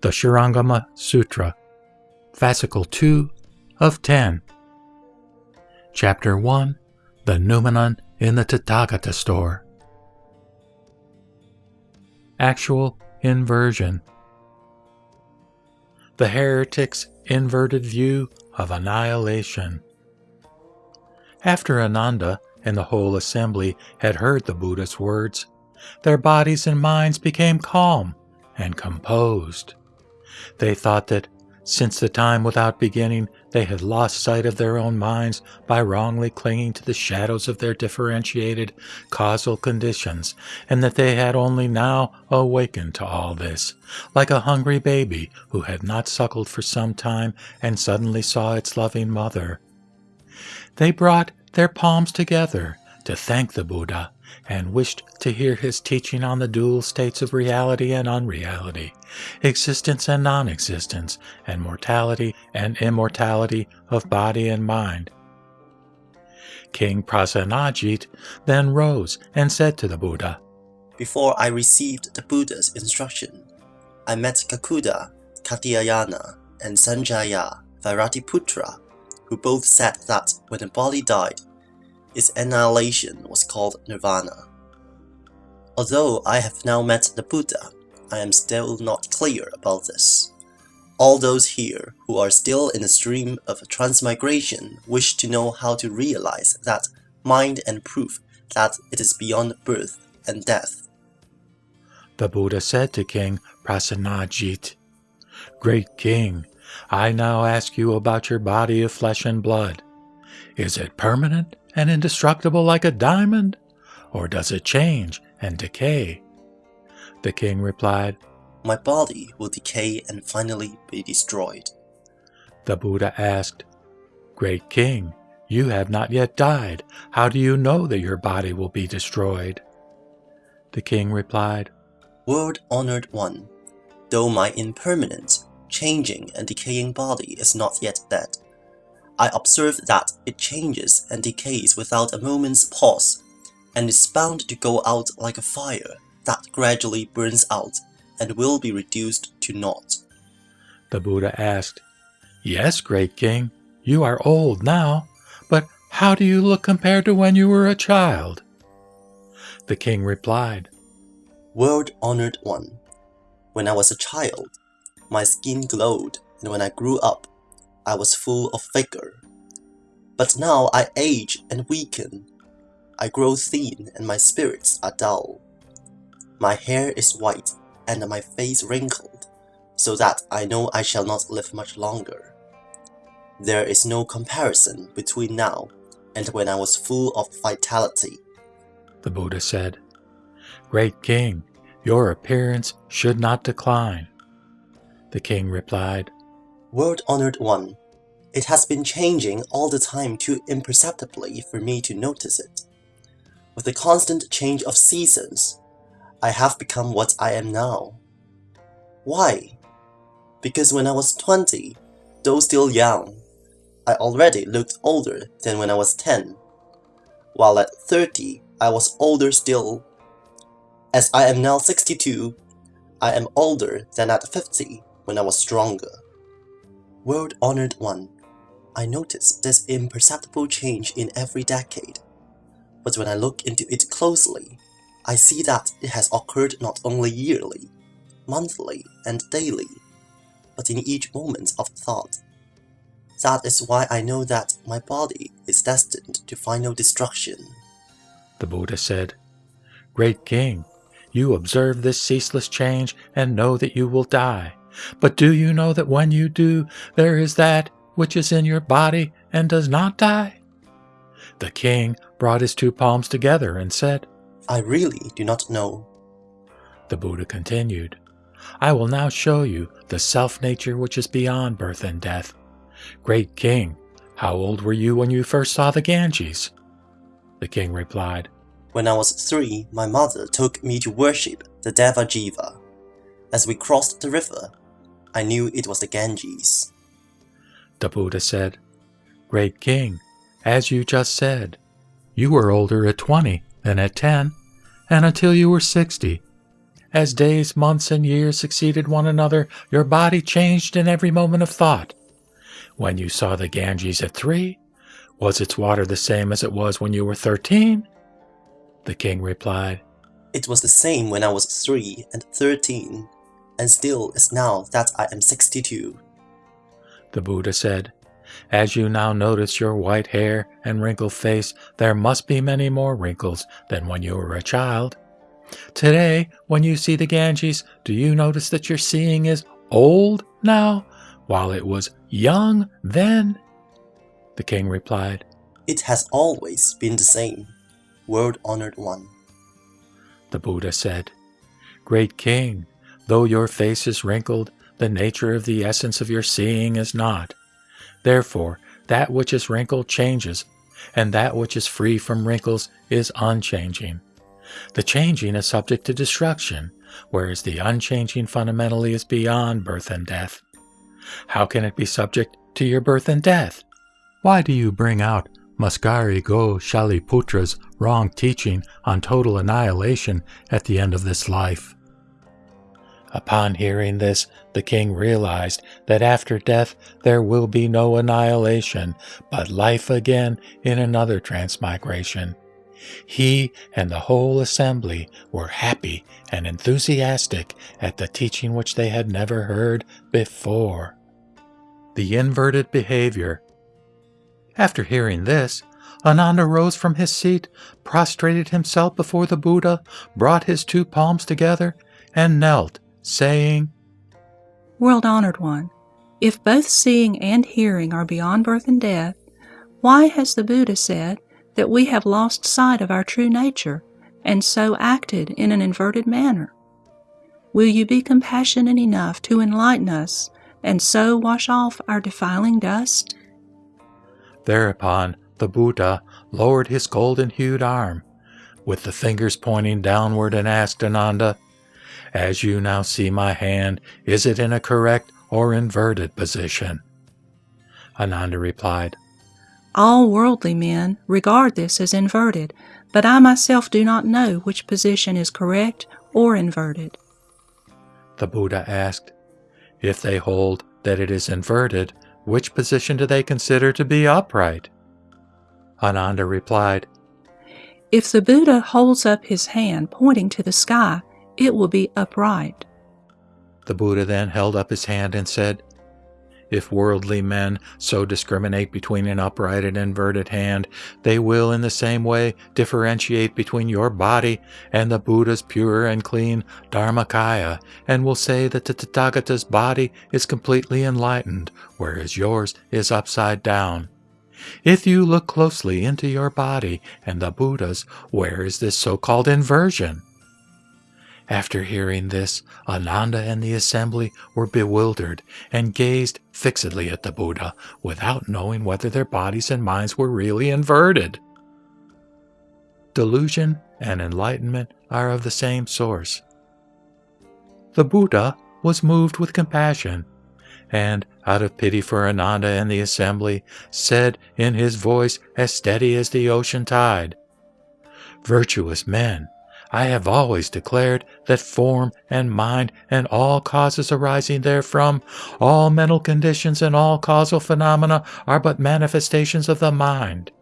the Shurangama Sutra, Fascicle 2 of 10. Chapter 1 The Noumenon in the Tathagata Store. Actual Inversion. The Heretic's Inverted View of Annihilation. After Ananda and the whole assembly had heard the Buddha's words, their bodies and minds became calm and composed. They thought that, since the time without beginning, they had lost sight of their own minds by wrongly clinging to the shadows of their differentiated causal conditions, and that they had only now awakened to all this, like a hungry baby who had not suckled for some time and suddenly saw its loving mother. They brought their palms together to thank the Buddha and wished to hear his teaching on the dual states of reality and unreality, existence and non existence, and mortality and immortality of body and mind. King Prasenajit then rose and said to the Buddha, Before I received the Buddha's instruction, I met Kakuda, Katyayana, and Sanjaya Vairatiputra, who both said that when a body died, its annihilation was called nirvana. Although I have now met the Buddha, I am still not clear about this. All those here who are still in the stream of transmigration wish to know how to realize that mind and prove that it is beyond birth and death. The Buddha said to King Prasenajit, Great King, I now ask you about your body of flesh and blood. Is it permanent and indestructible like a diamond, or does it change and decay? The king replied, My body will decay and finally be destroyed. The Buddha asked, Great king, you have not yet died. How do you know that your body will be destroyed? The king replied, World honored one, though my impermanent, changing, and decaying body is not yet dead, I observe that it changes and decays without a moment's pause, and is bound to go out like a fire that gradually burns out and will be reduced to naught. The Buddha asked, Yes, great king, you are old now, but how do you look compared to when you were a child? The king replied, World honored one, when I was a child, my skin glowed, and when I grew up, I was full of vigor. But now I age and weaken. I grow thin and my spirits are dull. My hair is white and my face wrinkled, so that I know I shall not live much longer. There is no comparison between now and when I was full of vitality. The Buddha said, Great king, your appearance should not decline. The king replied, World honored one, it has been changing all the time too imperceptibly for me to notice it. With the constant change of seasons, I have become what I am now. Why? Because when I was 20, though still young, I already looked older than when I was 10, while at 30 I was older still. As I am now 62, I am older than at 50 when I was stronger. World honored one, I notice this imperceptible change in every decade. But when I look into it closely, I see that it has occurred not only yearly, monthly, and daily, but in each moment of thought. That is why I know that my body is destined to final destruction. The Buddha said, Great King, you observe this ceaseless change and know that you will die. But do you know that when you do, there is that which is in your body and does not die? The king brought his two palms together and said, I really do not know. The Buddha continued, I will now show you the self nature which is beyond birth and death. Great king, how old were you when you first saw the Ganges? The king replied, When I was three, my mother took me to worship the Devajiva. As we crossed the river, I knew it was the Ganges. The Buddha said, Great king, as you just said, you were older at 20 than at 10, and until you were 60. as days, months, and years succeeded one another, your body changed in every moment of thought. When you saw the Ganges at three, was its water the same as it was when you were thirteen? The king replied, It was the same when I was three and thirteen, and still is now that I am sixty-two. The Buddha said, As you now notice your white hair and wrinkled face, there must be many more wrinkles than when you were a child. Today, when you see the Ganges, do you notice that your seeing is old now, while it was young then? The king replied, It has always been the same, world-honored one. The Buddha said, Great king, though your face is wrinkled, the nature of the essence of your seeing is not. Therefore, that which is wrinkled changes, and that which is free from wrinkles is unchanging. The changing is subject to destruction, whereas the unchanging fundamentally is beyond birth and death. How can it be subject to your birth and death? Why do you bring out Maskari Gosaliputra's wrong teaching on total annihilation at the end of this life? Upon hearing this, the king realized that after death there will be no annihilation, but life again in another transmigration. He and the whole assembly were happy and enthusiastic at the teaching which they had never heard before. The inverted behavior. After hearing this, Ananda rose from his seat, prostrated himself before the Buddha, brought his two palms together, and knelt saying, World honored one, if both seeing and hearing are beyond birth and death, why has the Buddha said that we have lost sight of our true nature and so acted in an inverted manner? Will you be compassionate enough to enlighten us and so wash off our defiling dust? Thereupon the Buddha lowered his golden hued arm, with the fingers pointing downward, and asked Ananda, as you now see my hand, is it in a correct or inverted position? Ananda replied, All worldly men regard this as inverted, but I myself do not know which position is correct or inverted. The Buddha asked, If they hold that it is inverted, which position do they consider to be upright? Ananda replied, If the Buddha holds up his hand pointing to the sky, it will be upright. The Buddha then held up his hand and said, If worldly men so discriminate between an upright and inverted hand, they will in the same way differentiate between your body and the Buddha's pure and clean Dharmakaya, and will say that the Tathagata's body is completely enlightened, whereas yours is upside down. If you look closely into your body and the Buddha's, where is this so-called inversion? After hearing this, Ananda and the assembly were bewildered and gazed fixedly at the Buddha without knowing whether their bodies and minds were really inverted. Delusion and enlightenment are of the same source. The Buddha was moved with compassion and, out of pity for Ananda and the assembly, said in his voice as steady as the ocean tide, Virtuous men, I have always declared that form and mind and all causes arising therefrom, all mental conditions and all causal phenomena are but manifestations of the mind.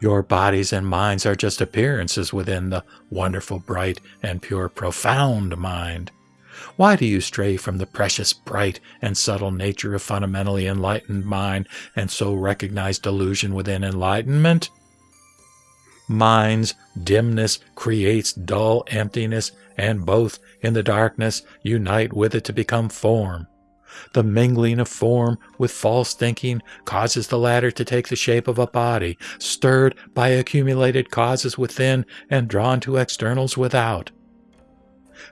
Your bodies and minds are just appearances within the wonderful, bright, and pure, profound mind. Why do you stray from the precious, bright, and subtle nature of fundamentally enlightened mind and so recognize delusion within enlightenment? Mind's dimness creates dull emptiness, and both in the darkness unite with it to become form. The mingling of form with false thinking causes the latter to take the shape of a body, stirred by accumulated causes within and drawn to externals without.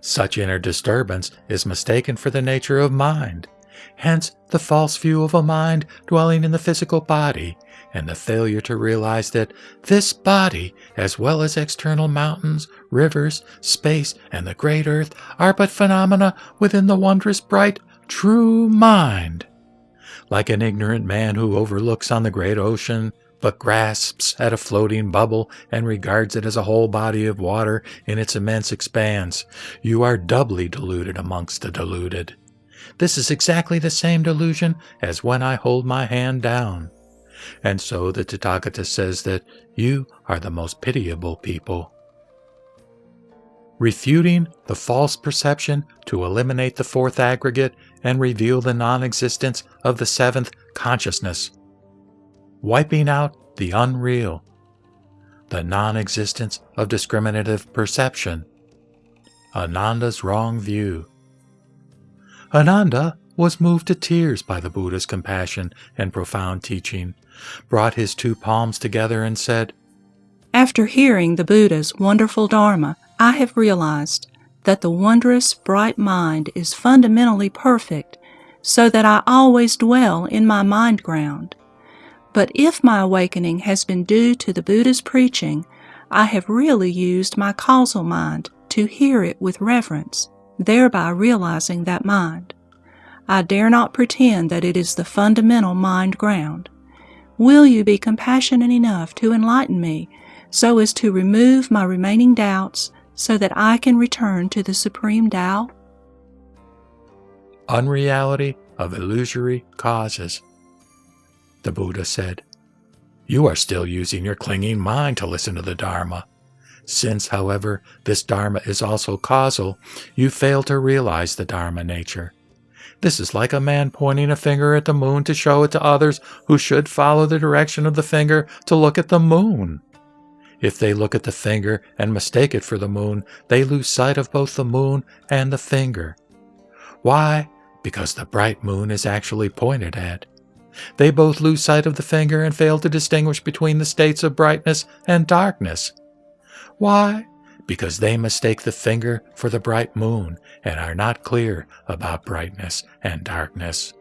Such inner disturbance is mistaken for the nature of mind. Hence, the false view of a mind dwelling in the physical body and the failure to realize that this body, as well as external mountains, rivers, space, and the great earth, are but phenomena within the wondrous bright, true mind. Like an ignorant man who overlooks on the great ocean but grasps at a floating bubble and regards it as a whole body of water in its immense expanse, you are doubly deluded amongst the deluded. This is exactly the same delusion as when I hold my hand down. And so the Tathagata says that you are the most pitiable people. Refuting the false perception to eliminate the fourth aggregate and reveal the non existence of the seventh consciousness. Wiping out the unreal, the non existence of discriminative perception. Ananda's wrong view. Ananda was moved to tears by the Buddha's compassion and profound teaching, brought his two palms together and said, After hearing the Buddha's wonderful Dharma, I have realized that the wondrous bright mind is fundamentally perfect, so that I always dwell in my mind ground. But if my awakening has been due to the Buddha's preaching, I have really used my causal mind to hear it with reverence, thereby realizing that mind. I dare not pretend that it is the fundamental mind ground. Will you be compassionate enough to enlighten me so as to remove my remaining doubts so that I can return to the Supreme Tao? Unreality of illusory causes. The Buddha said, You are still using your clinging mind to listen to the Dharma. Since, however, this Dharma is also causal, you fail to realize the Dharma nature. This is like a man pointing a finger at the moon to show it to others who should follow the direction of the finger to look at the moon. If they look at the finger and mistake it for the moon, they lose sight of both the moon and the finger. Why? Because the bright moon is actually pointed at. They both lose sight of the finger and fail to distinguish between the states of brightness and darkness. Why? Because they mistake the finger for the bright moon and are not clear about brightness and darkness.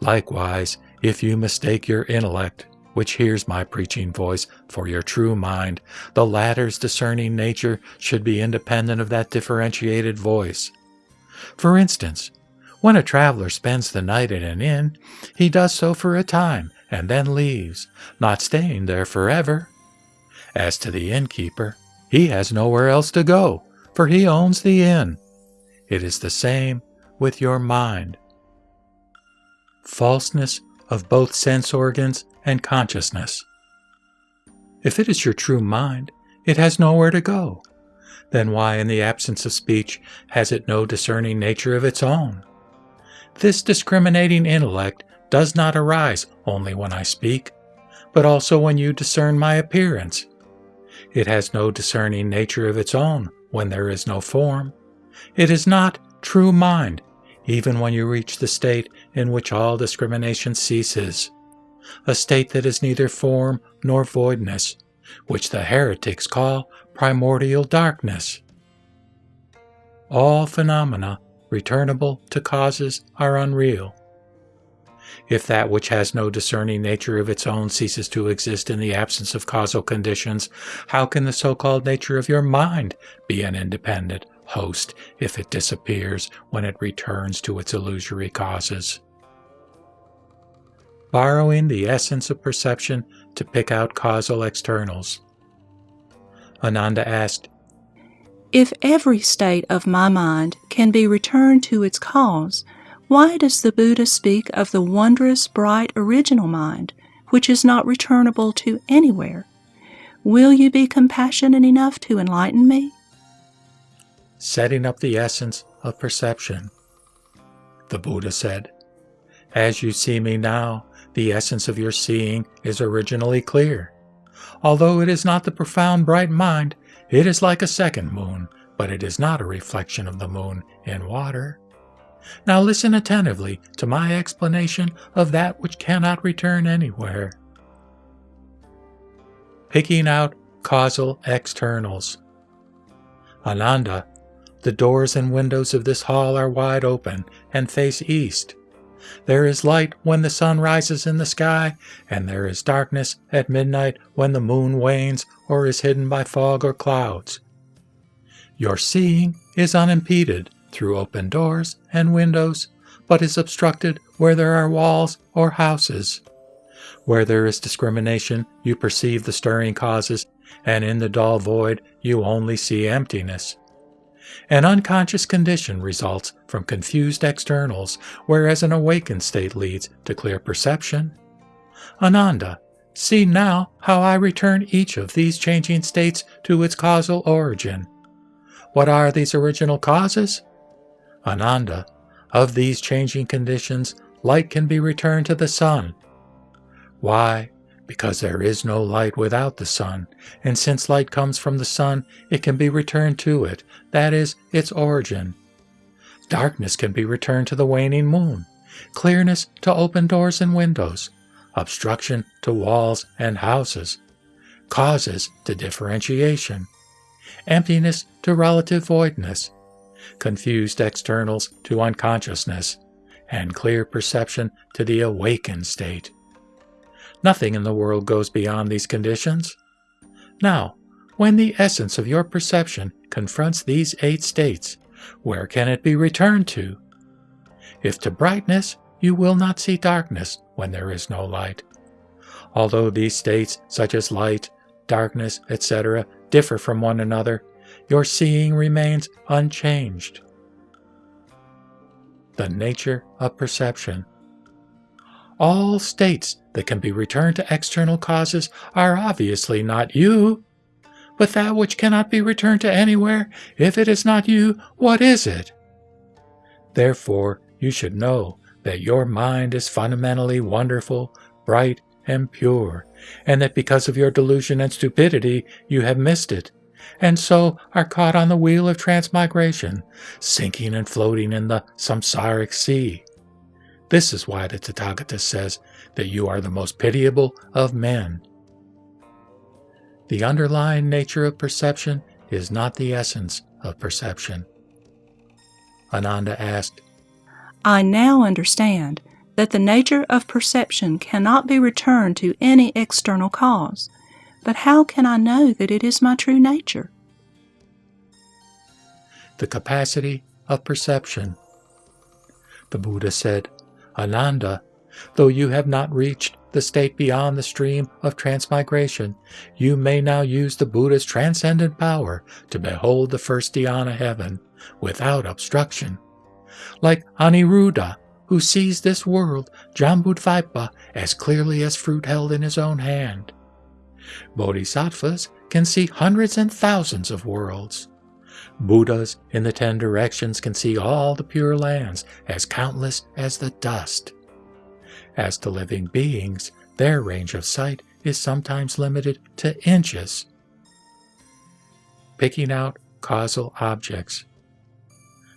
Likewise, if you mistake your intellect which hears my preaching voice for your true mind, the latter's discerning nature should be independent of that differentiated voice. For instance, when a traveler spends the night at an inn, he does so for a time and then leaves, not staying there forever. As to the innkeeper, he has nowhere else to go, for he owns the inn. It is the same with your mind. Falseness of both sense organs and consciousness. If it is your true mind, it has nowhere to go. Then why, in the absence of speech, has it no discerning nature of its own? This discriminating intellect does not arise only when I speak, but also when you discern my appearance. It has no discerning nature of its own when there is no form. It is not true mind, even when you reach the state in which all discrimination ceases a state that is neither form nor voidness, which the heretics call primordial darkness. All phenomena returnable to causes are unreal. If that which has no discerning nature of its own ceases to exist in the absence of causal conditions, how can the so called nature of your mind be an independent host if it disappears when it returns to its illusory causes? borrowing the essence of perception to pick out causal externals. Ananda asked, If every state of my mind can be returned to its cause, why does the Buddha speak of the wondrous, bright, original mind, which is not returnable to anywhere? Will you be compassionate enough to enlighten me? Setting up the essence of perception. The Buddha said, As you see me now, the essence of your seeing is originally clear. Although it is not the profound bright mind, it is like a second moon, but it is not a reflection of the moon in water. Now listen attentively to my explanation of that which cannot return anywhere. Picking out causal externals. Ananda, the doors and windows of this hall are wide open and face east. There is light when the sun rises in the sky, and there is darkness at midnight when the moon wanes or is hidden by fog or clouds. Your seeing is unimpeded through open doors and windows, but is obstructed where there are walls or houses. Where there is discrimination, you perceive the stirring causes, and in the dull void, you only see emptiness. An unconscious condition results from confused externals, whereas an awakened state leads to clear perception. Ananda, see now how I return each of these changing states to its causal origin. What are these original causes? Ananda, of these changing conditions, light can be returned to the sun. Why? Because there is no light without the sun, and since light comes from the sun, it can be returned to it, that is, its origin. Darkness can be returned to the waning moon, clearness to open doors and windows, obstruction to walls and houses, causes to differentiation, emptiness to relative voidness, confused externals to unconsciousness, and clear perception to the awakened state. Nothing in the world goes beyond these conditions. Now, when the essence of your perception confronts these eight states, where can it be returned to? If to brightness, you will not see darkness when there is no light. Although these states, such as light, darkness, etc., differ from one another, your seeing remains unchanged. The nature of perception. All states that can be returned to external causes are obviously not you. But that which cannot be returned to anywhere, if it is not you, what is it? Therefore, you should know that your mind is fundamentally wonderful, bright, and pure, and that because of your delusion and stupidity you have missed it, and so are caught on the wheel of transmigration, sinking and floating in the samsaric sea. This is why the Tathagata says that you are the most pitiable of men. The underlying nature of perception is not the essence of perception. Ananda asked, I now understand that the nature of perception cannot be returned to any external cause. But how can I know that it is my true nature? The capacity of perception. The Buddha said, Ananda, though you have not reached the state beyond the stream of transmigration, you may now use the Buddha's transcendent power to behold the first dhyana heaven without obstruction. Like Aniruddha, who sees this world, Jambudvipa, as clearly as fruit held in his own hand. Bodhisattvas can see hundreds and thousands of worlds. Buddhas in the ten directions can see all the pure lands as countless as the dust. As to living beings, their range of sight is sometimes limited to inches. Picking out causal objects.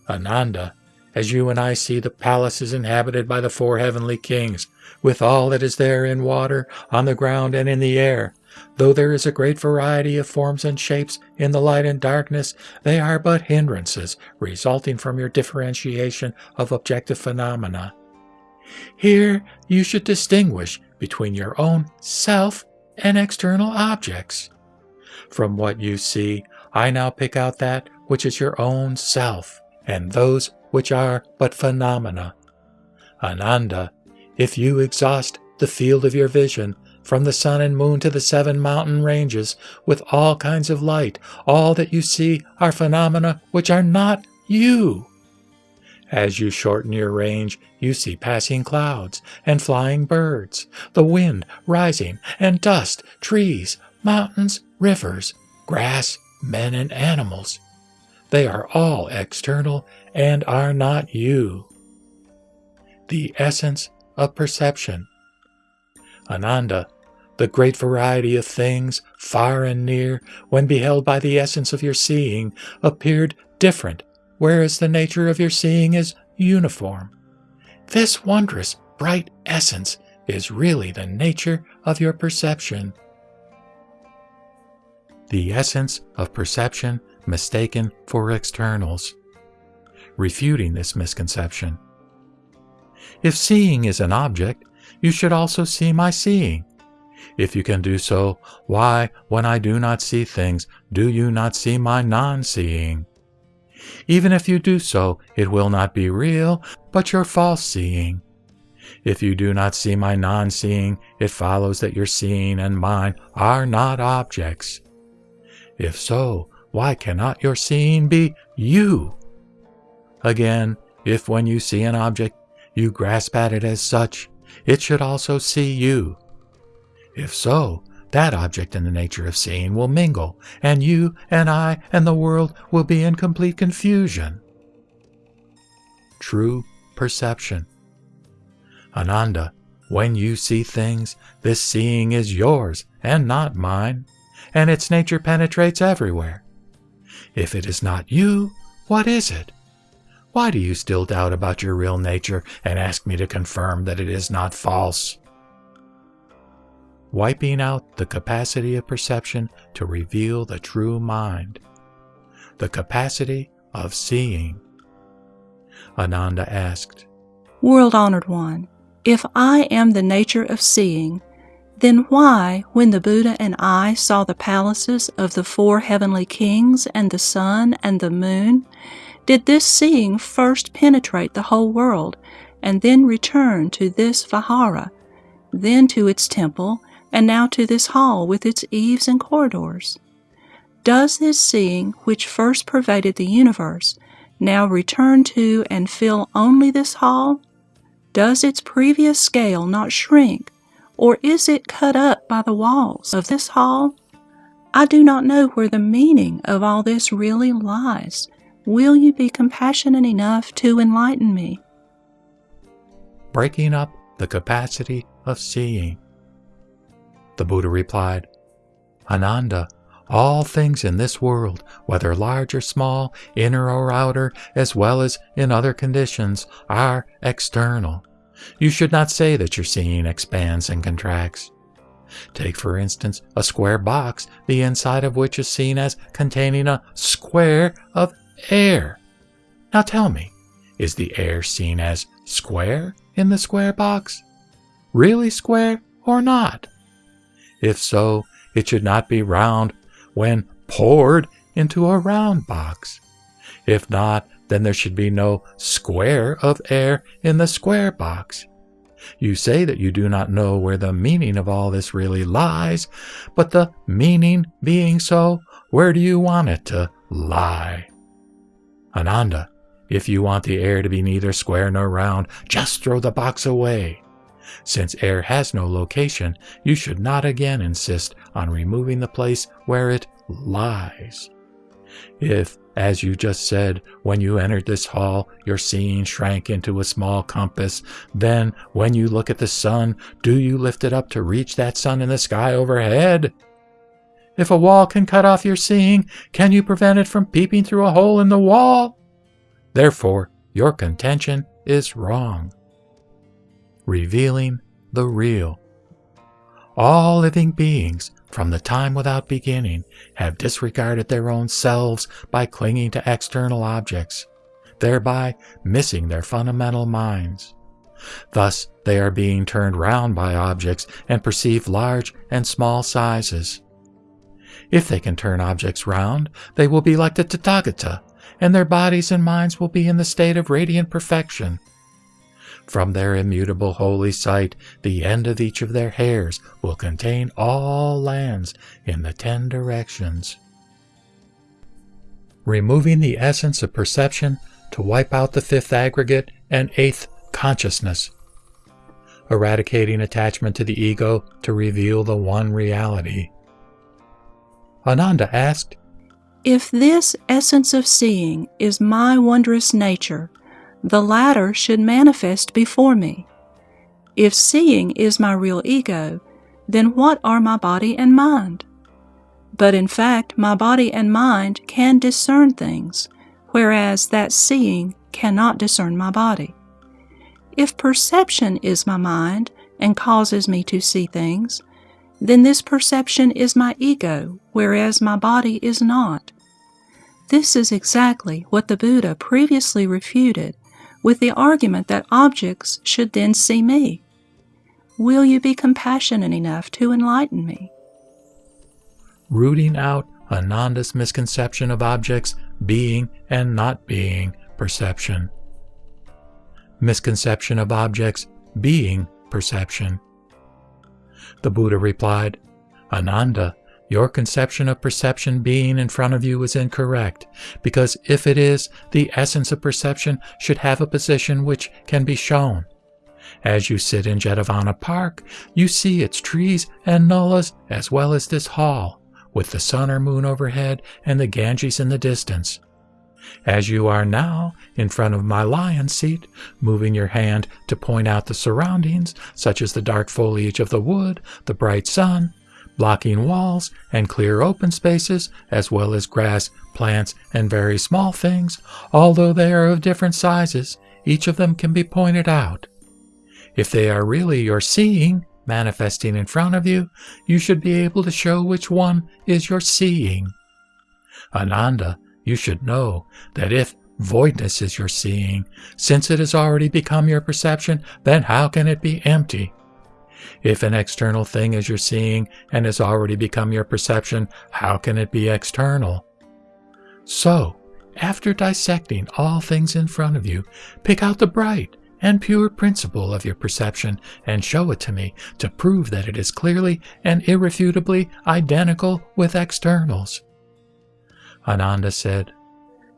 Ananda as you and I see the palaces inhabited by the four heavenly kings, with all that is there in water, on the ground, and in the air. Though there is a great variety of forms and shapes in the light and darkness, they are but hindrances resulting from your differentiation of objective phenomena. Here you should distinguish between your own self and external objects. From what you see, I now pick out that which is your own self, and those which are but phenomena. Ananda, if you exhaust the field of your vision, from the sun and moon to the seven mountain ranges, with all kinds of light, all that you see are phenomena which are not you. As you shorten your range, you see passing clouds and flying birds, the wind rising, and dust, trees, mountains, rivers, grass, men, and animals. They are all external and are not you. The essence of perception. Ananda, the great variety of things, far and near, when beheld by the essence of your seeing, appeared different, whereas the nature of your seeing is uniform. This wondrous, bright essence is really the nature of your perception. The essence of perception mistaken for externals, refuting this misconception. If seeing is an object, you should also see my seeing. If you can do so, why, when I do not see things, do you not see my non seeing? Even if you do so, it will not be real, but your false seeing. If you do not see my non seeing, it follows that your seeing and mine are not objects. If so, why cannot your seeing be you? Again, if when you see an object, you grasp at it as such, it should also see you. If so, that object and the nature of seeing will mingle, and you and I and the world will be in complete confusion. True perception. Ananda, when you see things, this seeing is yours and not mine, and its nature penetrates everywhere. If it is not you, what is it? Why do you still doubt about your real nature and ask me to confirm that it is not false? Wiping out the capacity of perception to reveal the true mind, the capacity of seeing. Ananda asked, World honored one, if I am the nature of seeing, then why, when the Buddha and I saw the palaces of the four heavenly kings and the sun and the moon, did this seeing first penetrate the whole world, and then return to this Vihara, then to its temple, and now to this hall with its eaves and corridors? Does this seeing, which first pervaded the universe, now return to and fill only this hall? Does its previous scale not shrink or is it cut up by the walls of this hall? I do not know where the meaning of all this really lies. Will you be compassionate enough to enlighten me? Breaking up the capacity of seeing. The Buddha replied, Ananda, all things in this world, whether large or small, inner or outer, as well as in other conditions, are external. You should not say that your seeing expands and contracts. Take, for instance, a square box, the inside of which is seen as containing a square of air. Now tell me, is the air seen as square in the square box? Really square or not? If so, it should not be round when poured into a round box. If not, then there should be no square of air in the square box. You say that you do not know where the meaning of all this really lies, but the meaning being so, where do you want it to lie? Ananda, if you want the air to be neither square nor round, just throw the box away. Since air has no location, you should not again insist on removing the place where it lies. If as you just said, when you entered this hall, your seeing shrank into a small compass. Then, when you look at the sun, do you lift it up to reach that sun in the sky overhead? If a wall can cut off your seeing, can you prevent it from peeping through a hole in the wall? Therefore, your contention is wrong. Revealing the real. All living beings from the time without beginning, have disregarded their own selves by clinging to external objects, thereby missing their fundamental minds. Thus, they are being turned round by objects and perceive large and small sizes. If they can turn objects round, they will be like the Tathagata, and their bodies and minds will be in the state of radiant perfection. From their immutable holy site, the end of each of their hairs will contain all lands in the ten directions. Removing the essence of perception to wipe out the fifth aggregate and eighth consciousness. Eradicating attachment to the ego to reveal the one reality. Ananda asked, If this essence of seeing is my wondrous nature, the latter should manifest before me. If seeing is my real ego, then what are my body and mind? But in fact, my body and mind can discern things, whereas that seeing cannot discern my body. If perception is my mind and causes me to see things, then this perception is my ego, whereas my body is not. This is exactly what the Buddha previously refuted with the argument that objects should then see me. Will you be compassionate enough to enlighten me? Rooting out Ananda's misconception of objects being and not being perception. Misconception of objects being perception. The Buddha replied, Ananda, your conception of perception being in front of you is incorrect, because if it is, the essence of perception should have a position which can be shown. As you sit in Jetavana Park, you see its trees and nullas as well as this hall, with the sun or moon overhead and the Ganges in the distance. As you are now in front of my lion seat, moving your hand to point out the surroundings, such as the dark foliage of the wood, the bright sun, blocking walls and clear open spaces, as well as grass, plants, and very small things, although they are of different sizes, each of them can be pointed out. If they are really your seeing, manifesting in front of you, you should be able to show which one is your seeing. Ananda, you should know that if voidness is your seeing, since it has already become your perception, then how can it be empty? If an external thing is your seeing and has already become your perception, how can it be external? So, after dissecting all things in front of you, pick out the bright and pure principle of your perception and show it to me to prove that it is clearly and irrefutably identical with externals. Ananda said,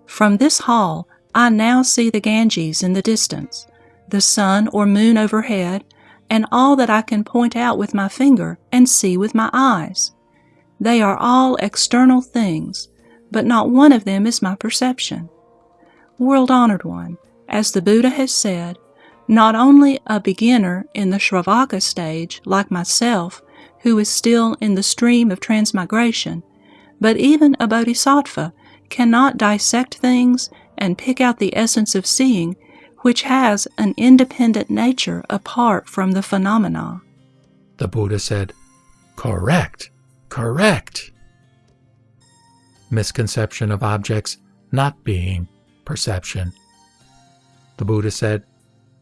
From this hall, I now see the Ganges in the distance, the sun or moon overhead, and all that I can point out with my finger and see with my eyes. They are all external things, but not one of them is my perception. World honored one, as the Buddha has said, not only a beginner in the Shravaka stage, like myself, who is still in the stream of transmigration, but even a bodhisattva cannot dissect things and pick out the essence of seeing which has an independent nature apart from the phenomena. The Buddha said, Correct, correct. Misconception of objects not being perception. The Buddha said,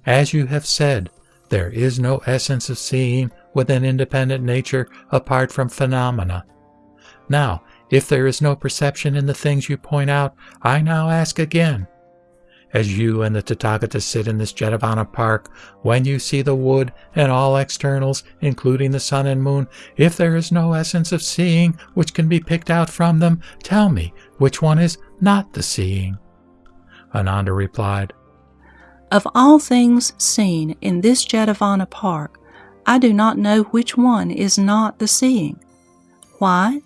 As you have said, there is no essence of seeing with an independent nature apart from phenomena. Now, if there is no perception in the things you point out, I now ask again, as you and the Tathagata sit in this Jetavana park, when you see the wood and all externals, including the sun and moon, if there is no essence of seeing which can be picked out from them, tell me which one is not the seeing. Ananda replied, Of all things seen in this Jetavana park, I do not know which one is not the seeing. Why?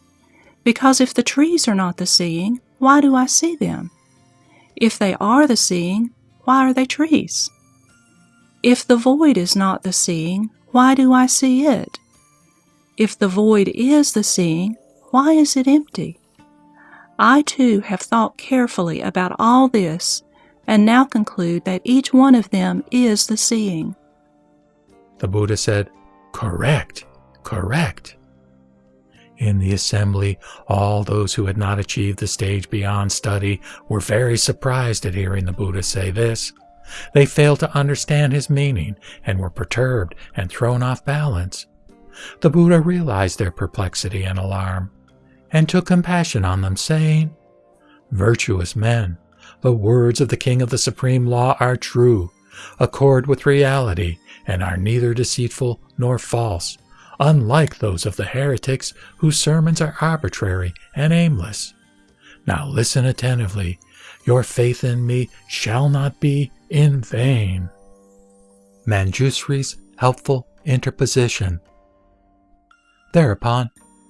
Because if the trees are not the seeing, why do I see them? If they are the seeing, why are they trees? If the void is not the seeing, why do I see it? If the void is the seeing, why is it empty? I too have thought carefully about all this and now conclude that each one of them is the seeing. The Buddha said, Correct, correct. In the assembly, all those who had not achieved the stage beyond study were very surprised at hearing the Buddha say this. They failed to understand his meaning and were perturbed and thrown off balance. The Buddha realized their perplexity and alarm and took compassion on them, saying, Virtuous men, the words of the King of the Supreme Law are true, accord with reality, and are neither deceitful nor false unlike those of the heretics whose sermons are arbitrary and aimless. Now listen attentively. Your faith in me shall not be in vain. Manjusri's helpful interposition. Thereupon,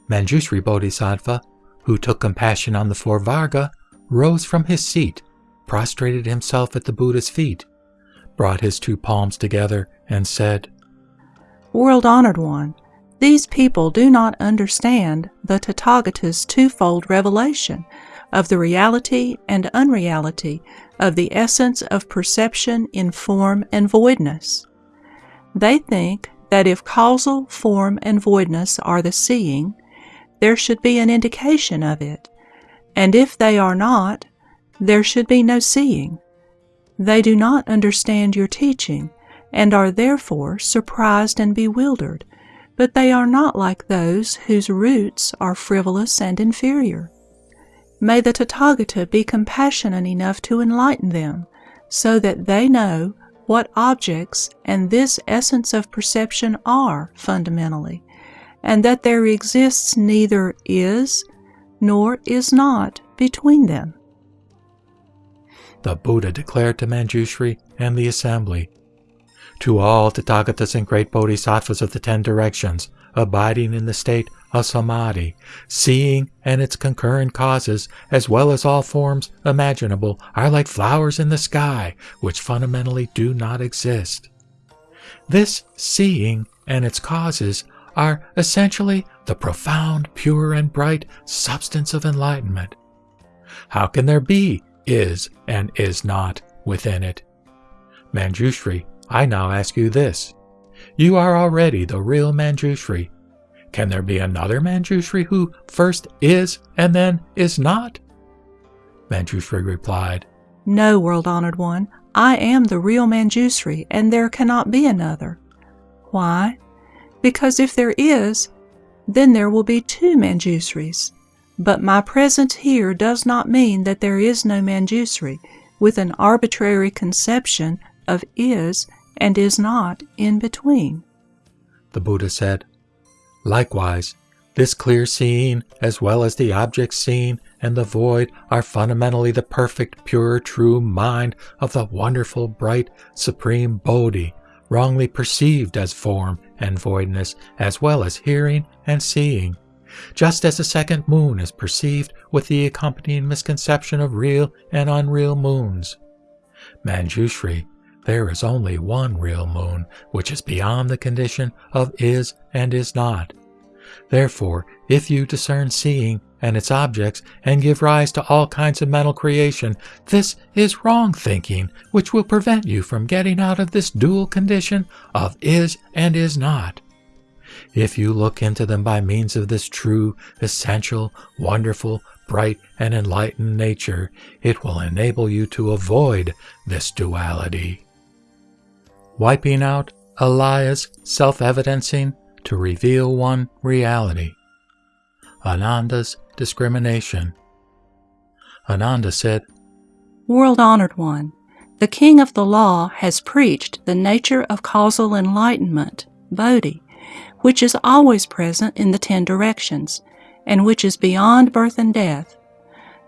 Manjusri Bodhisattva, who took compassion on the four Varga, rose from his seat, prostrated himself at the Buddha's feet, brought his two palms together, and said, World honored one, these people do not understand the Tathagata's twofold revelation of the reality and unreality of the essence of perception in form and voidness. They think that if causal, form, and voidness are the seeing, there should be an indication of it, and if they are not, there should be no seeing. They do not understand your teaching, and are therefore surprised and bewildered but they are not like those whose roots are frivolous and inferior. May the Tathagata be compassionate enough to enlighten them, so that they know what objects and this essence of perception are fundamentally, and that there exists neither is nor is not between them. The Buddha declared to Manjushri and the assembly To all Tathagatas and great Bodhisattvas of the ten directions, abiding in the state of samadhi, seeing and its concurrent causes, as well as all forms imaginable, are like flowers in the sky, which fundamentally do not exist. This seeing and its causes are essentially the profound, pure, and bright substance of enlightenment. How can there be is and is not within it? Manjushri, I now ask you this. You are already the real Manjushri. Can there be another Manjushri who first is and then is not? Manjushri replied, No, world honored one, I am the real Manjushri, and there cannot be another. Why? Because if there is, then there will be two Manjushris. But my presence here does not mean that there is no Manjushri, with an arbitrary conception of is and is not in between. The Buddha said, Likewise, this clear seeing, as well as the object seen and the void, are fundamentally the perfect, pure, true mind of the wonderful, bright, supreme Bodhi, wrongly perceived as form and voidness, as well as hearing and seeing, just as the second moon is perceived with the accompanying misconception of real and unreal moons. Manjushri, there is only one real moon, which is beyond the condition of is and is not. Therefore, if you discern seeing and its objects and give rise to all kinds of mental creation, this is wrong thinking, which will prevent you from getting out of this dual condition of is and is not. If you look into them by means of this true, essential, wonderful, bright, and enlightened nature, it will enable you to avoid this duality. Wiping out Alaya's self evidencing to reveal one reality. Ananda's discrimination. Ananda said, World honored one, the King of the Law has preached the nature of causal enlightenment, Bodhi, which is always present in the ten directions, and which is beyond birth and death.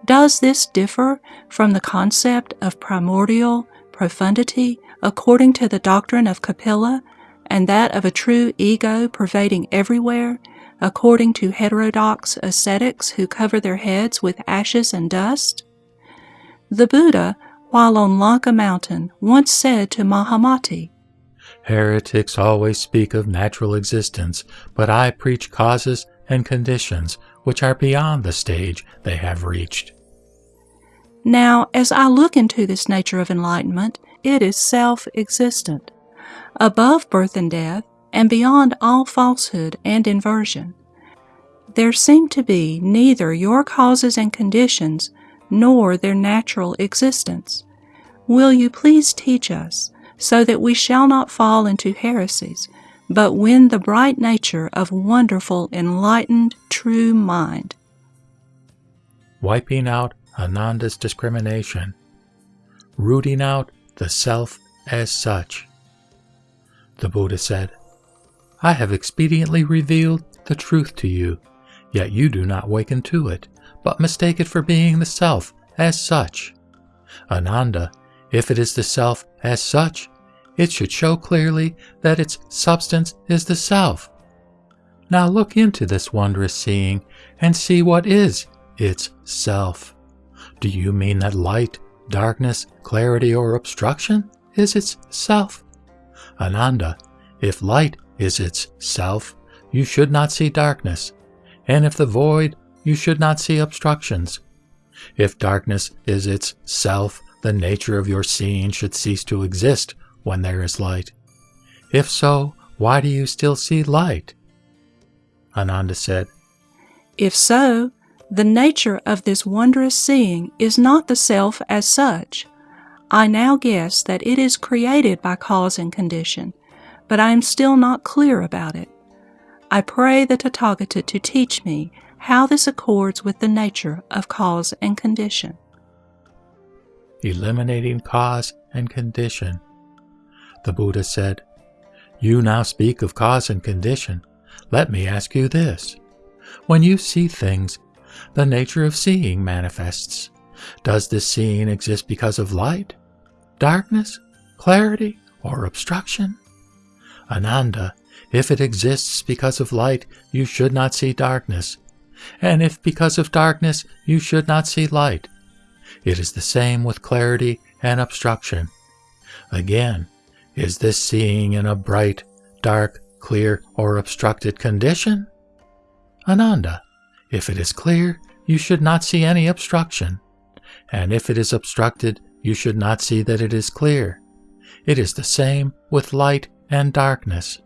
Does this differ from the concept of primordial profundity according to the doctrine of Kapila and that of a true ego pervading everywhere, according to heterodox ascetics who cover their heads with ashes and dust? The Buddha, while on Lanka Mountain, once said to Mahamati, Heretics always speak of natural existence, but I preach causes and conditions which are beyond the stage they have reached. Now, as I look into this nature of enlightenment, it is self existent above birth and death, and beyond all falsehood and inversion. There seem to be neither your causes and conditions nor their natural existence. Will you please teach us, so that we shall not fall into heresies, but win the bright nature of wonderful, enlightened, true mind? Wiping out Ananda's discrimination, rooting out the self as such. The Buddha said, I have expediently revealed the truth to you, yet you do not waken to it, but mistake it for being the self as such. Ananda, if it is the self as such, it should show clearly that its substance is the self. Now look into this wondrous seeing and see what is its self. Do you mean that light, darkness, clarity, or obstruction is its self? Ananda, if light is its self, you should not see darkness, and if the void, you should not see obstructions. If darkness is its self, the nature of your seeing should cease to exist when there is light. If so, why do you still see light? Ananda said, If so, the nature of this wondrous seeing is not the self as such, I now guess that it is created by cause and condition, but I am still not clear about it. I pray the Tathagata to teach me how this accords with the nature of cause and condition. Eliminating cause and condition. The Buddha said, You now speak of cause and condition. Let me ask you this. When you see things, the nature of seeing manifests. Does this seeing exist because of light, darkness, clarity, or obstruction? Ananda, if it exists because of light, you should not see darkness. And if because of darkness, you should not see light. It is the same with clarity and obstruction. Again, is this seeing in a bright, dark, clear, or obstructed condition? Ananda, if it is clear, you should not see any obstruction. And if it is obstructed, you should not see that it is clear. It is the same with light and darkness.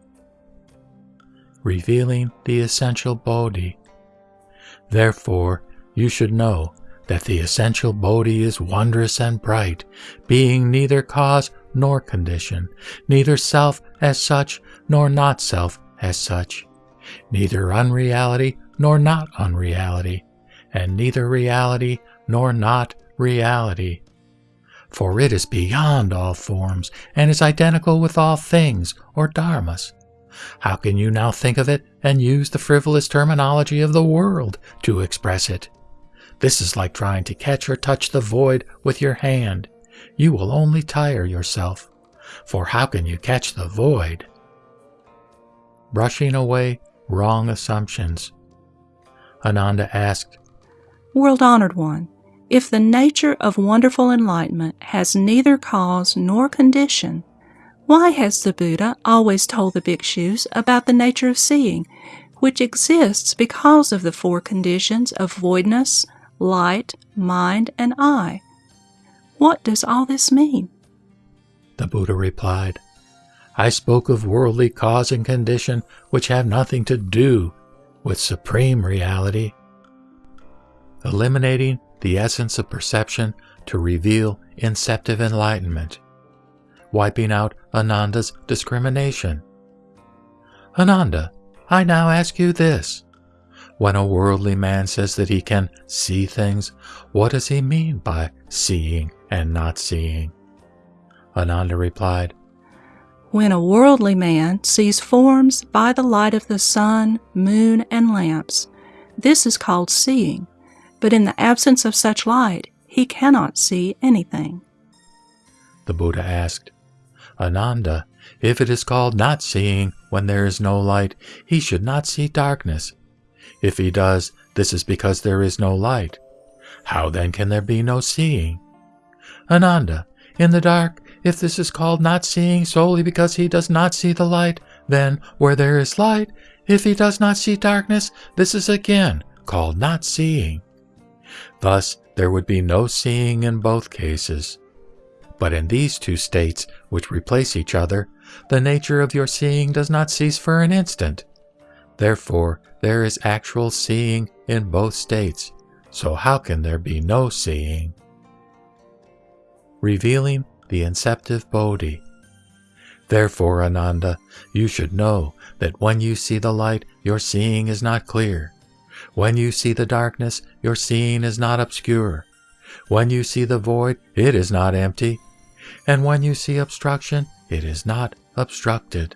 Revealing the essential Bodhi. Therefore, you should know that the essential Bodhi is wondrous and bright, being neither cause nor condition, neither self as such nor not self as such, neither unreality nor not unreality, and neither reality nor not reality. For it is beyond all forms and is identical with all things or dharmas. How can you now think of it and use the frivolous terminology of the world to express it? This is like trying to catch or touch the void with your hand. You will only tire yourself. For how can you catch the void? Brushing away wrong assumptions. Ananda asked, World honored one, if the nature of wonderful enlightenment has neither cause nor condition, why has the Buddha always told the bhikshus about the nature of seeing, which exists because of the four conditions of voidness, light, mind, and eye? What does all this mean? The Buddha replied, I spoke of worldly cause and condition which have nothing to do with supreme reality. Eliminating the essence of perception to reveal inceptive enlightenment, wiping out Ananda's discrimination. Ananda, I now ask you this. When a worldly man says that he can see things, what does he mean by seeing and not seeing? Ananda replied, When a worldly man sees forms by the light of the sun, moon, and lamps, this is called seeing, but in the absence of such light, he cannot see anything. The Buddha asked, Ananda, if it is called not seeing when there is no light, he should not see darkness. If he does, this is because there is no light. How then can there be no seeing? Ananda, in the dark, if this is called not seeing solely because he does not see the light, then where there is light, if he does not see darkness, this is again called not seeing. Thus, there would be no seeing in both cases. But in these two states, which replace each other, the nature of your seeing does not cease for an instant. Therefore, there is actual seeing in both states, so how can there be no seeing? Revealing the inceptive Bodhi. Therefore, Ananda, you should know that when you see the light, your seeing is not clear. When you see the darkness, your seeing is not obscure. When you see the void, it is not empty. And when you see obstruction, it is not obstructed.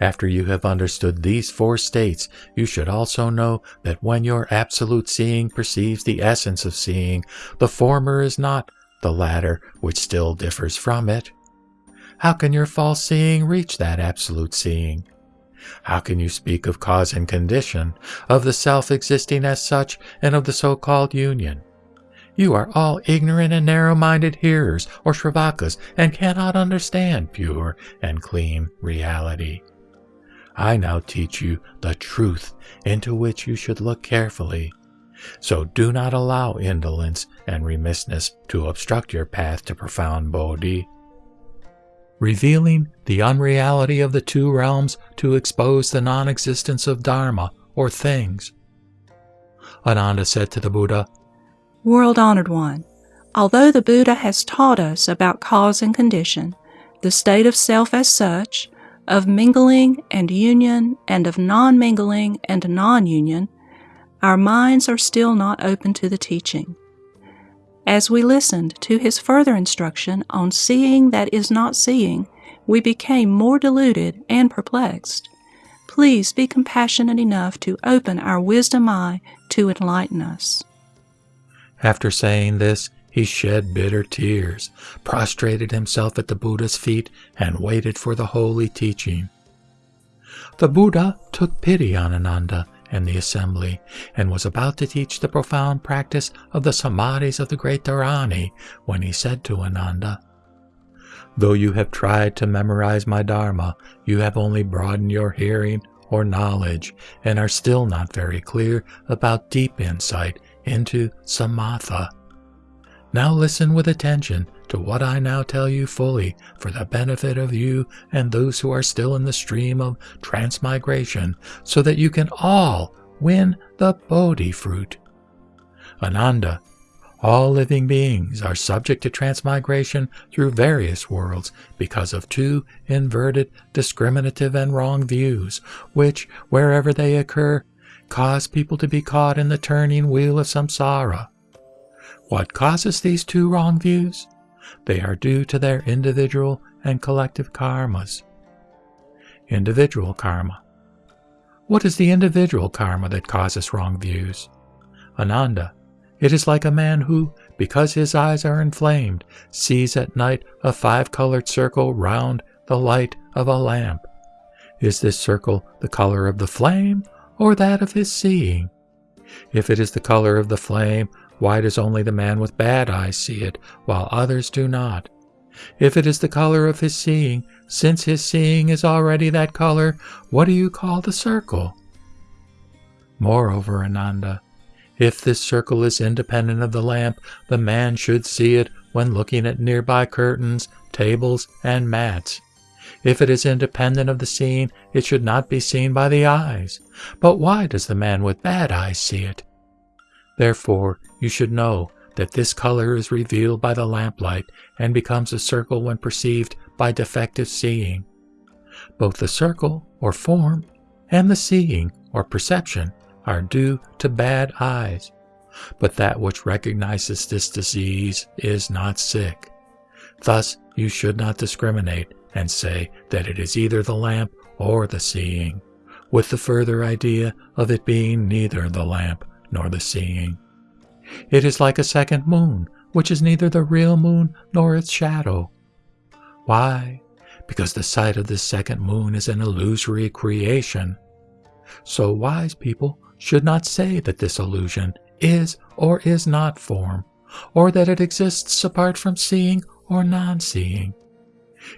After you have understood these four states, you should also know that when your absolute seeing perceives the essence of seeing, the former is not the latter, which still differs from it. How can your false seeing reach that absolute seeing? How can you speak of cause and condition, of the self existing as such, and of the so called union? You are all ignorant and narrow minded hearers or Shravakas and cannot understand pure and clean reality. I now teach you the truth into which you should look carefully. So do not allow indolence and remissness to obstruct your path to profound Bodhi. Revealing the unreality of the two realms to expose the non existence of Dharma or things. Ananda said to the Buddha, World honored one, although the Buddha has taught us about cause and condition, the state of self as such, of mingling and union, and of non mingling and non union, our minds are still not open to the teaching. As we listened to his further instruction on seeing that is not seeing, we became more deluded and perplexed. Please be compassionate enough to open our wisdom eye to enlighten us. After saying this, he shed bitter tears, prostrated himself at the Buddha's feet, and waited for the holy teaching. The Buddha took pity on Ananda and the assembly, and was about to teach the profound practice of the samadhis of the great Dharani when he said to Ananda, Though you have tried to memorize my Dharma, you have only broadened your hearing or knowledge and are still not very clear about deep insight into samatha. Now listen with attention to what I now tell you fully for the benefit of you and those who are still in the stream of transmigration, so that you can all win the Bodhi fruit. Ananda, all living beings are subject to transmigration through various worlds because of two inverted, discriminative, and wrong views, which, wherever they occur, cause people to be caught in the turning wheel of samsara. What causes these two wrong views? They are due to their individual and collective karmas. Individual karma. What is the individual karma that causes wrong views? Ananda. It is like a man who, because his eyes are inflamed, sees at night a five colored circle round the light of a lamp. Is this circle the color of the flame or that of his seeing? If it is the color of the flame, why does only the man with bad eyes see it, while others do not? If it is the color of his seeing, since his seeing is already that color, what do you call the circle? Moreover, Ananda, if this circle is independent of the lamp, the man should see it when looking at nearby curtains, tables, and mats. If it is independent of the scene, it should not be seen by the eyes. But why does the man with bad eyes see it? Therefore, you should know that this color is revealed by the lamplight and becomes a circle when perceived by defective seeing. Both the circle, or form, and the seeing, or perception, are due to bad eyes. But that which recognizes this disease is not sick. Thus, you should not discriminate and say that it is either the lamp or the seeing, with the further idea of it being neither the lamp nor the seeing. It is like a second moon, which is neither the real moon nor its shadow. Why? Because the sight of this second moon is an illusory creation. So wise people should not say that this illusion is or is not form, or that it exists apart from seeing or non seeing.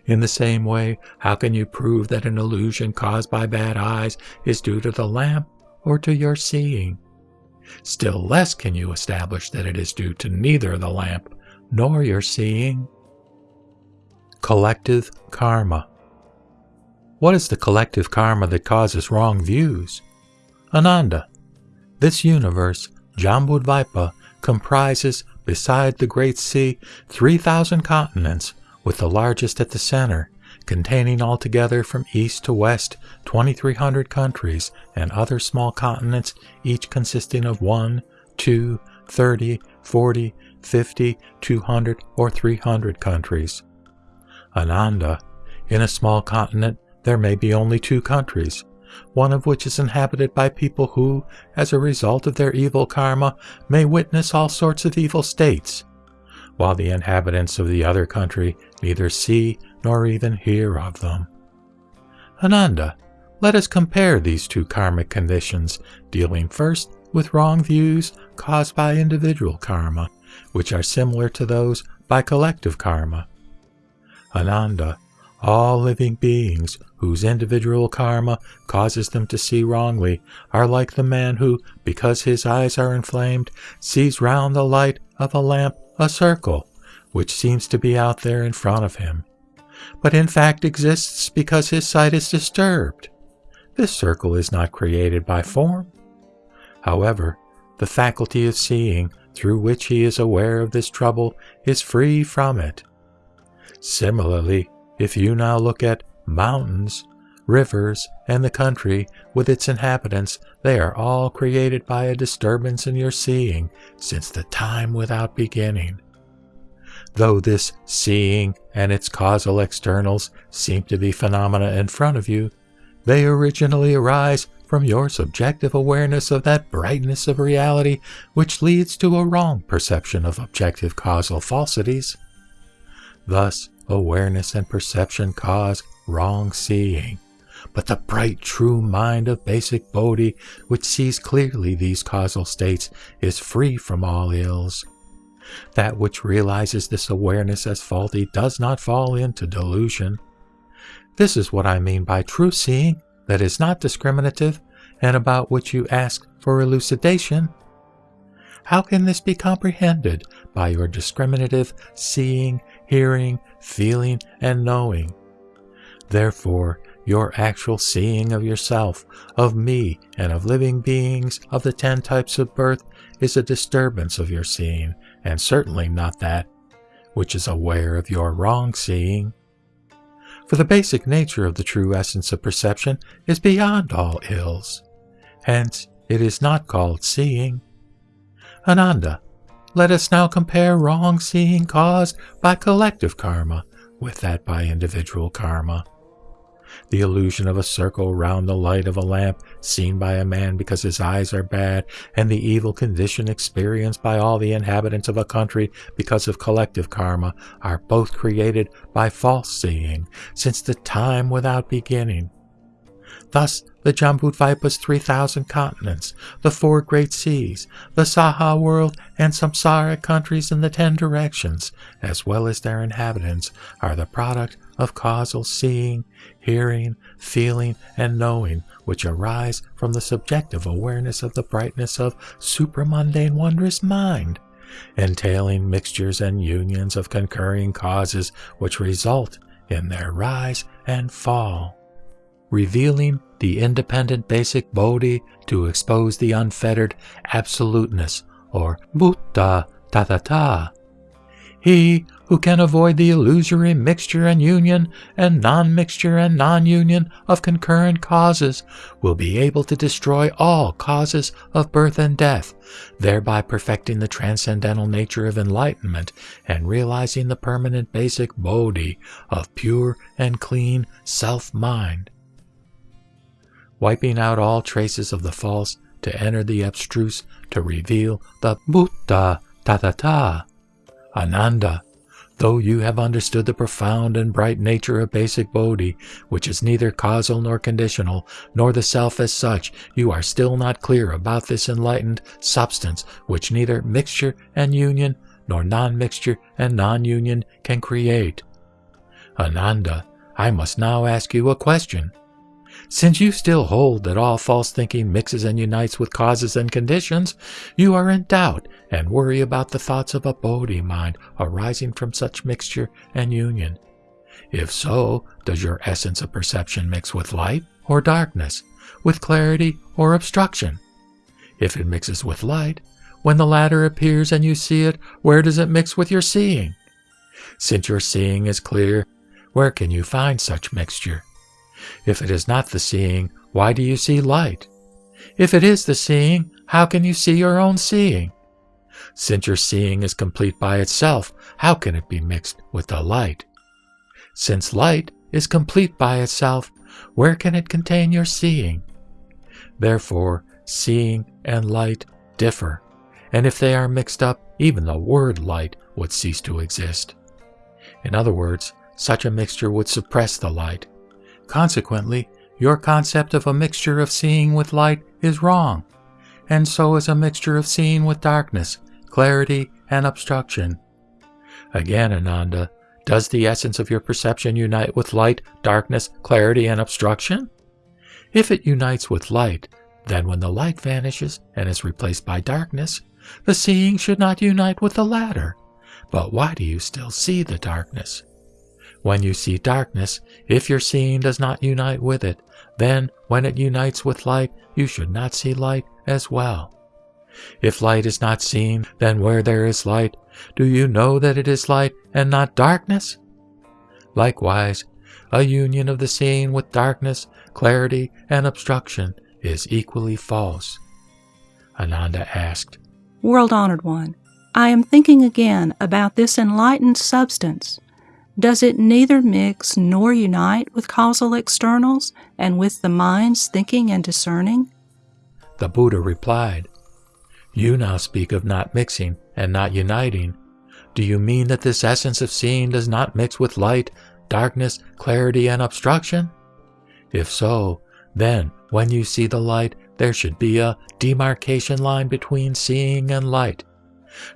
In the same way, how can you prove that an illusion caused by bad eyes is due to the lamp or to your seeing? Still less can you establish that it is due to neither the lamp nor your seeing. Collective Karma What is the collective karma that causes wrong views? Ananda, this universe, Jambudvipa, comprises, beside the Great Sea, 3,000 continents, with the largest at the center, containing altogether from east to west 2,300 countries and other small continents, each consisting of 1, 2, 30, 40, 50, 200, or 300 countries. Ananda, in a small continent, there may be only two countries, one of which is inhabited by people who, as a result of their evil karma, may witness all sorts of evil states, while the inhabitants of the other country neither see nor even hear of them. Ananda, let us compare these two karmic conditions, dealing first with wrong views caused by individual karma, which are similar to those by collective karma. Ananda, all living beings whose individual karma causes them to see wrongly are like the man who, because his eyes are inflamed, sees round the light of a lamp a circle, which seems to be out there in front of him, but in fact exists because his sight is disturbed. This circle is not created by form. However, the faculty of seeing through which he is aware of this trouble is free from it. Similarly, if you now look at mountains, rivers, and the country with its inhabitants, they are all created by a disturbance in your seeing since the time without beginning. Though this seeing and its causal externals seem to be phenomena in front of you, they originally arise from your subjective awareness of that brightness of reality which leads to a wrong perception of objective causal falsities. Thus, awareness and perception cause wrong seeing. But the bright, true mind of basic Bodhi, which sees clearly these causal states, is free from all ills. That which realizes this awareness as faulty does not fall into delusion. This is what I mean by true seeing that is not discriminative and about which you ask for elucidation. How can this be comprehended by your discriminative seeing, hearing, feeling, and knowing? Therefore, your actual seeing of yourself, of me, and of living beings of the ten types of birth is a disturbance of your seeing, and certainly not that which is aware of your wrong seeing. For the basic nature of the true essence of perception is beyond all ills. Hence, it is not called seeing. Ananda, let us now compare wrong seeing caused by collective karma with that by individual karma the illusion of a circle round the light of a lamp seen by a man because his eyes are bad, and the evil condition experienced by all the inhabitants of a country because of collective karma are both created by false seeing since the time without beginning. Thus, the Jambudvipa's 3,000 continents, the four great seas, the Saha world, and samsaric countries in the ten directions, as well as their inhabitants, are the product of causal seeing, hearing, feeling, and knowing, which arise from the subjective awareness of the brightness of supramundane wondrous mind, entailing mixtures and unions of concurring causes which result in their rise and fall revealing the independent basic bodhi to expose the unfettered absoluteness or Buddha Tathata. He who can avoid the illusory mixture and union and non-mixture and non-union of concurrent causes will be able to destroy all causes of birth and death, thereby perfecting the transcendental nature of enlightenment and realizing the permanent basic bodhi of pure and clean self-mind wiping out all traces of the false to enter the abstruse to reveal the Buddha Tathata. Ananda, though you have understood the profound and bright nature of basic Bodhi, which is neither causal nor conditional, nor the self as such, you are still not clear about this enlightened substance which neither mixture and union, nor non-mixture and non-union can create. Ananda, I must now ask you a question. Since you still hold that all false thinking mixes and unites with causes and conditions, you are in doubt and worry about the thoughts of a Bodhi mind arising from such mixture and union. If so, does your essence of perception mix with light or darkness, with clarity or obstruction? If it mixes with light, when the latter appears and you see it, where does it mix with your seeing? Since your seeing is clear, where can you find such mixture? If it is not the seeing, why do you see light? If it is the seeing, how can you see your own seeing? Since your seeing is complete by itself, how can it be mixed with the light? Since light is complete by itself, where can it contain your seeing? Therefore, seeing and light differ, and if they are mixed up, even the word light would cease to exist. In other words, such a mixture would suppress the light, Consequently, your concept of a mixture of seeing with light is wrong, and so is a mixture of seeing with darkness, clarity, and obstruction. Again, Ananda, does the essence of your perception unite with light, darkness, clarity, and obstruction? If it unites with light, then when the light vanishes and is replaced by darkness, the seeing should not unite with the latter. But why do you still see the darkness? When you see darkness, if your seeing does not unite with it, then when it unites with light, you should not see light as well. If light is not seen, then where there is light, do you know that it is light and not darkness? Likewise, a union of the seeing with darkness, clarity, and obstruction is equally false. Ananda asked, World Honored One, I am thinking again about this enlightened substance. Does it neither mix nor unite with causal externals and with the mind's thinking and discerning? The Buddha replied, You now speak of not mixing and not uniting. Do you mean that this essence of seeing does not mix with light, darkness, clarity, and obstruction? If so, then when you see the light, there should be a demarcation line between seeing and light.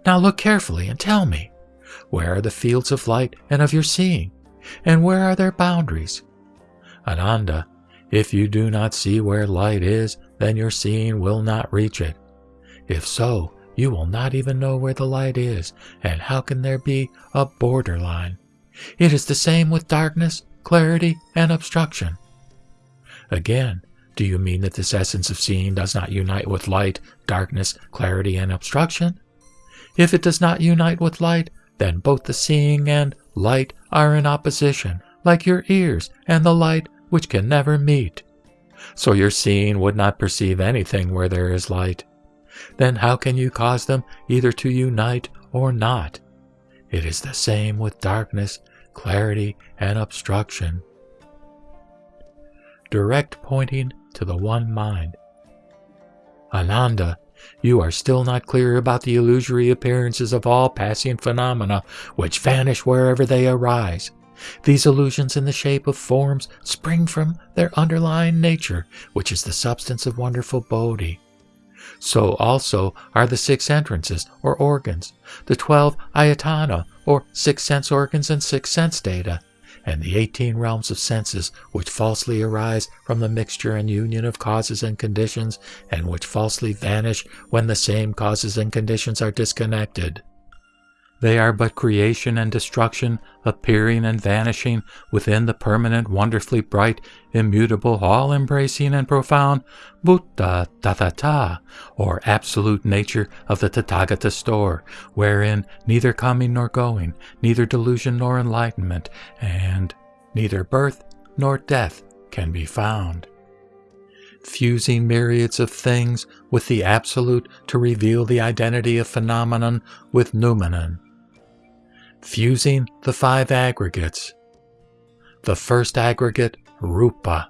Now look carefully and tell me, where are the fields of light and of your seeing, and where are their boundaries? Ananda, if you do not see where light is, then your seeing will not reach it. If so, you will not even know where the light is, and how can there be a borderline? It is the same with darkness, clarity, and obstruction. Again, do you mean that this essence of seeing does not unite with light, darkness, clarity, and obstruction? If it does not unite with light, then both the seeing and light are in opposition, like your ears and the light which can never meet. So your seeing would not perceive anything where there is light. Then how can you cause them either to unite or not? It is the same with darkness, clarity, and obstruction. Direct pointing to the one mind. Ananda, you are still not clear about the illusory appearances of all passing phenomena which vanish wherever they arise. These illusions in the shape of forms spring from their underlying nature, which is the substance of wonderful Bodhi. So also are the six entrances or organs, the twelve ayatana or six sense organs and six sense data, and the eighteen realms of senses which falsely arise from the mixture and union of causes and conditions, and which falsely vanish when the same causes and conditions are disconnected. They are but creation and destruction, appearing and vanishing within the permanent, wonderfully bright, immutable, all embracing and profound Buddha Tathata, or absolute nature of the Tathagata store, wherein neither coming nor going, neither delusion nor enlightenment, and neither birth nor death can be found. Fusing myriads of things with the Absolute to reveal the identity of phenomenon with noumenon fusing the five aggregates. The first aggregate, Rupa.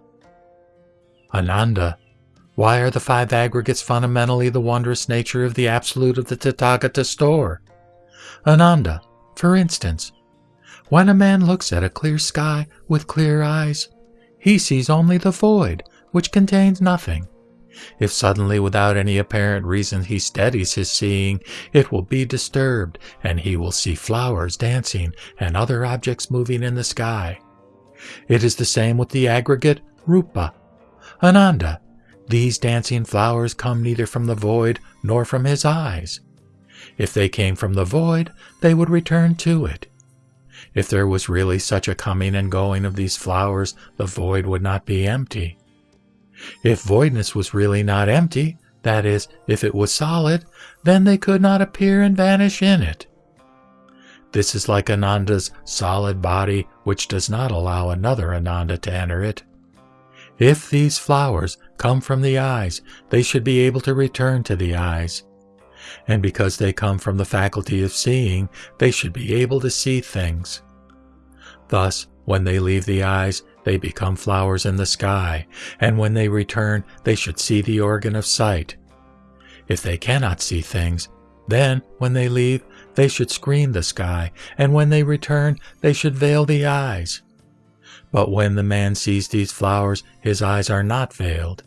Ananda, why are the five aggregates fundamentally the wondrous nature of the Absolute of the Tathagata store? Ananda, for instance, when a man looks at a clear sky with clear eyes, he sees only the void, which contains nothing. If suddenly, without any apparent reason, he steadies his seeing, it will be disturbed, and he will see flowers dancing and other objects moving in the sky. It is the same with the aggregate Rupa. Ananda, these dancing flowers come neither from the void nor from his eyes. If they came from the void, they would return to it. If there was really such a coming and going of these flowers, the void would not be empty. If voidness was really not empty, that is, if it was solid, then they could not appear and vanish in it. This is like Ananda's solid body, which does not allow another Ananda to enter it. If these flowers come from the eyes, they should be able to return to the eyes. And because they come from the faculty of seeing, they should be able to see things. Thus, when they leave the eyes, they become flowers in the sky, and when they return, they should see the organ of sight. If they cannot see things, then, when they leave, they should screen the sky, and when they return, they should veil the eyes. But when the man sees these flowers, his eyes are not veiled.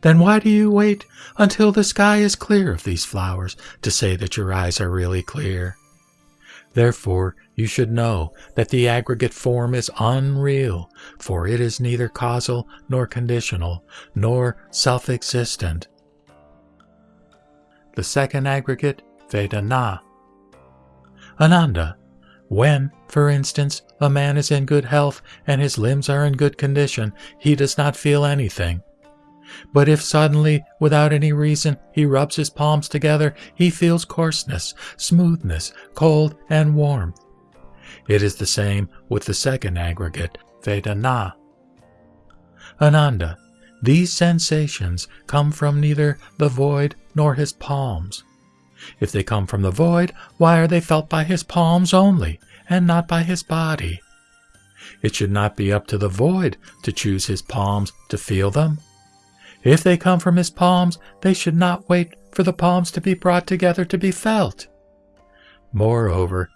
Then why do you wait until the sky is clear of these flowers to say that your eyes are really clear? Therefore, you should know that the aggregate form is unreal, for it is neither causal nor conditional, nor self existent. The second aggregate, Vedana. Ananda, when, for instance, a man is in good health and his limbs are in good condition, he does not feel anything. But if suddenly, without any reason, he rubs his palms together, he feels coarseness, smoothness, cold, and warmth. It is the same with the second aggregate, Vedana. Ananda, these sensations come from neither the void nor his palms. If they come from the void, why are they felt by his palms only, and not by his body? It should not be up to the void to choose his palms to feel them. If they come from his palms, they should not wait for the palms to be brought together to be felt. Moreover,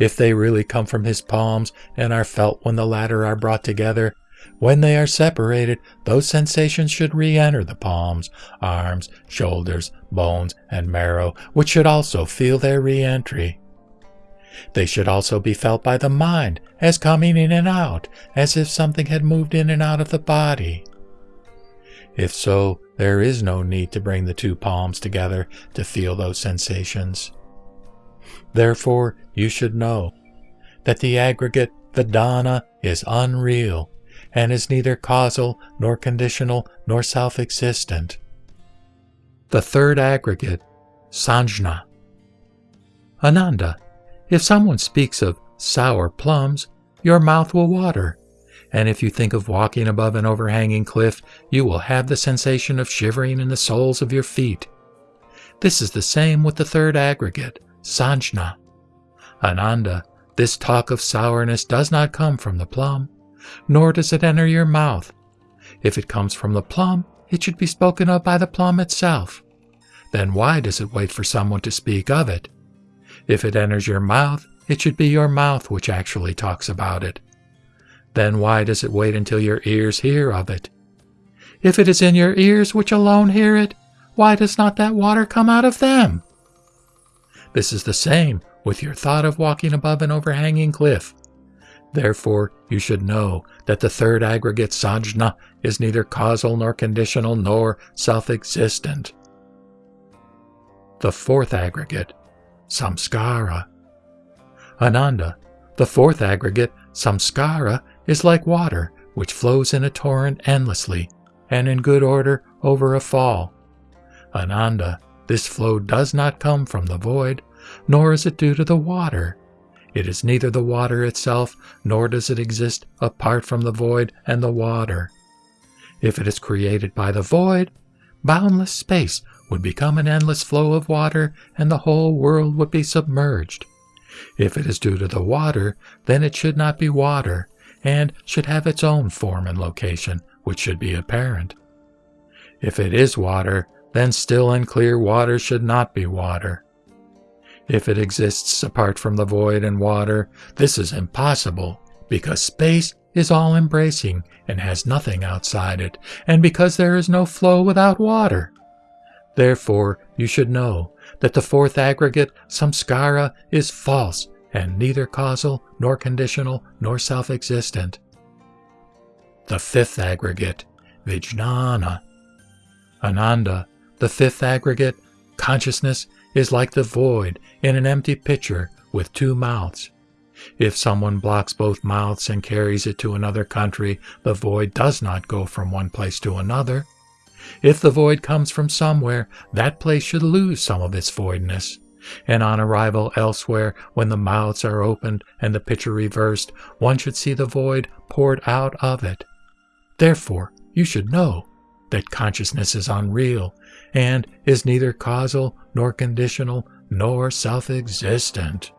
if they really come from his palms and are felt when the latter are brought together, when they are separated, those sensations should re enter the palms, arms, shoulders, bones, and marrow, which should also feel their re entry. They should also be felt by the mind as coming in and out, as if something had moved in and out of the body. If so, there is no need to bring the two palms together to feel those sensations. Therefore, you should know that the aggregate Vedana is unreal and is neither causal nor conditional nor self existent. The third aggregate, Sanjna. Ananda, if someone speaks of sour plums, your mouth will water, and if you think of walking above an overhanging cliff, you will have the sensation of shivering in the soles of your feet. This is the same with the third aggregate, Sanjna. Ananda, this talk of sourness does not come from the plum, nor does it enter your mouth. If it comes from the plum, it should be spoken of by the plum itself. Then why does it wait for someone to speak of it? If it enters your mouth, it should be your mouth which actually talks about it. Then why does it wait until your ears hear of it? If it is in your ears which alone hear it, why does not that water come out of them? This is the same with your thought of walking above an overhanging cliff. Therefore, you should know that the third aggregate Sanjna is neither causal nor conditional nor self existent. The fourth aggregate samskara. Ananda, the fourth aggregate, samskara, is like water which flows in a torrent endlessly and in good order over a fall. Ananda, this flow does not come from the void, nor is it due to the water. It is neither the water itself, nor does it exist apart from the void and the water. If it is created by the void, boundless space would become an endless flow of water and the whole world would be submerged. If it is due to the water, then it should not be water, and should have its own form and location, which should be apparent. If it is water, then still and clear water should not be water. If it exists apart from the void and water, this is impossible, because space is all embracing and has nothing outside it, and because there is no flow without water. Therefore, you should know that the fourth aggregate, samskara, is false and neither causal, nor conditional, nor self existent. The fifth aggregate, vijnana. Ananda, the fifth aggregate, consciousness, is like the void in an empty pitcher with two mouths. If someone blocks both mouths and carries it to another country, the void does not go from one place to another. If the void comes from somewhere, that place should lose some of its voidness. And on arrival elsewhere, when the mouths are opened and the pitcher reversed, one should see the void poured out of it. Therefore, you should know that consciousness is unreal and is neither causal nor conditional nor self existent.